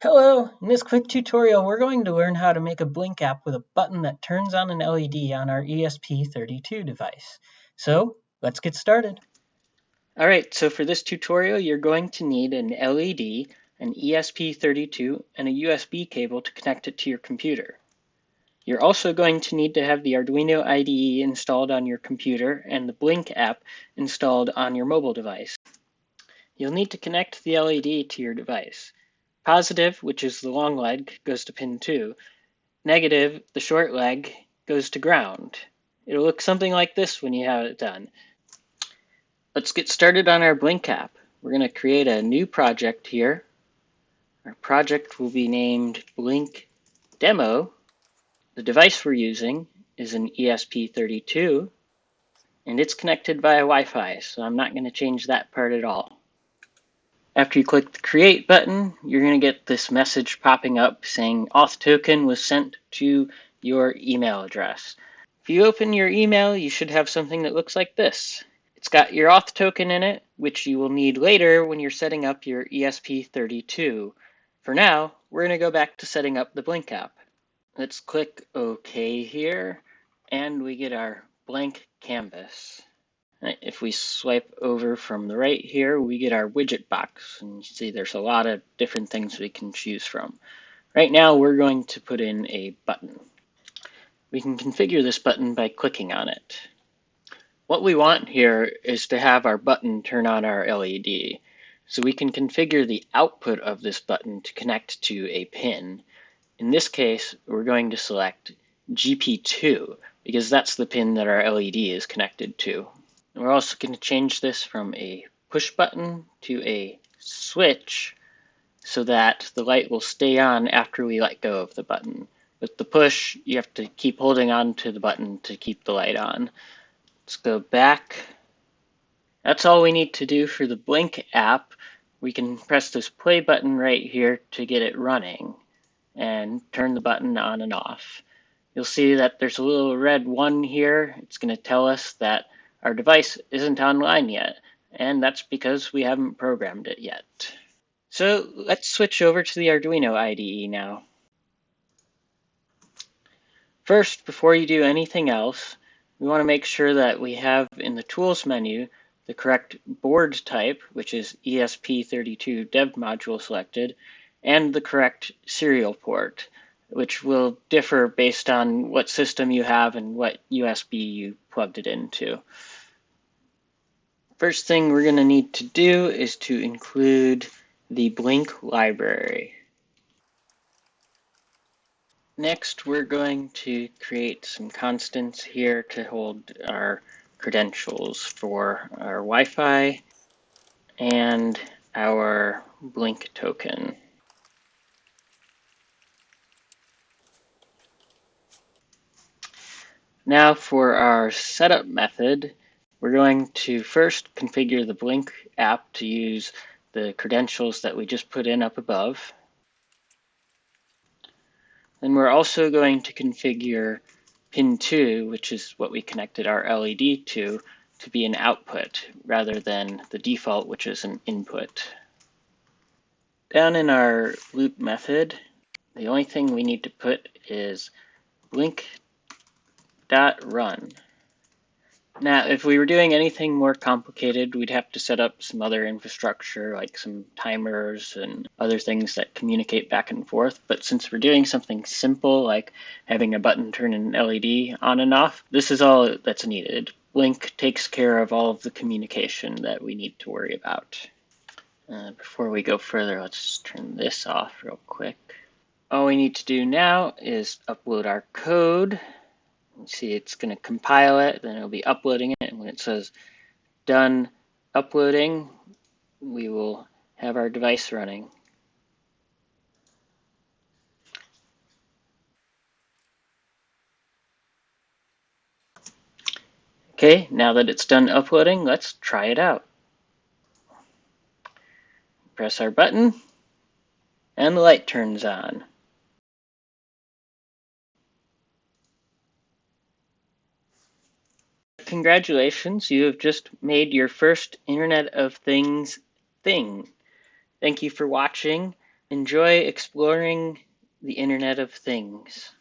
Hello! In this quick tutorial we're going to learn how to make a Blynk app with a button that turns on an LED on our ESP32 device. So let's get started. Alright, so for this tutorial you're going to need an LED, an ESP32, and a USB cable to connect it to your computer. You're also going to need to have the Arduino IDE installed on your computer and the Blynk app installed on your mobile device. You'll need to connect the LED to your device. Positive, which is the long leg, goes to pin 2. Negative, the short leg, goes to ground. It'll look something like this when you have it done. Let's get started on our Blynk app. We're going to create a new project here. Our project will be named Blynk Demo. The device we're using is an ESP32 and it's connected via Wi-Fi, so I'm not going to change that part at all. After you click the create button, you're going to get this message popping up saying auth token was sent to your email address. If you open your email, you should have something that looks like this. It's got your auth token in it, which you will need later when you're setting up your ESP32. For now, we're going to go back to setting up the Blynk app. Let's click OK here, and we get our blank canvas. If we swipe over from the right here, we get our widget box. And you see there's a lot of different things we can choose from. Right now, we're going to put in a button. We can configure this button by clicking on it. What we want here is to have our button turn on our LED. So we can configure the output of this button to connect to a pin. In this case, we're going to select GP2 because that's the pin that our LED is connected to. We're also going to change this from a push button to a switch so that the light will stay on after we let go of the button. With the push, you have to keep holding on to the button to keep the light on. Let's go back. That's all we need to do for the Blynk app. We can press this play button right here to get it running and turn the button on and off. You'll see that there's a little red one here. It's going to tell us that our device isn't online yet, and that's because we haven't programmed it yet. So let's switch over to the Arduino IDE now. First, before you do anything else, we want to make sure that we have in the Tools menu the correct board type, which is ESP32 dev module selected, and the correct serial port, which will differ based on what system you have and what USB you plugged it into. First thing we're going to need to do is to include the Blynk library. Next, we're going to create some constants here to hold our credentials for our Wi-Fi and our Blynk token. Now for our setup method, we're going to first configure the Blynk app to use the credentials that we just put in up above. Then we're also going to configure pin 2, which is what we connected our LED to, to be an output rather than the default, which is an input. Down in our loop method, the only thing we need to put is Blynk dot run. Now, if we were doing anything more complicated, we'd have to set up some other infrastructure, like some timers and other things that communicate back and forth. But since we're doing something simple, like having a button turn an LED on and off, this is all that's needed. Blynk takes care of all of the communication that we need to worry about. Uh, before we go further, let's just turn this off real quick. All we need to do now is upload our code see it's going to compile it, then it'll be uploading it, and when it says done uploading, we will have our device running. Okay, now that it's done uploading, let's try it out. Press our button, and the light turns on. Congratulations, you have just made your first Internet of Things thing. Thank you for watching. Enjoy exploring the Internet of Things.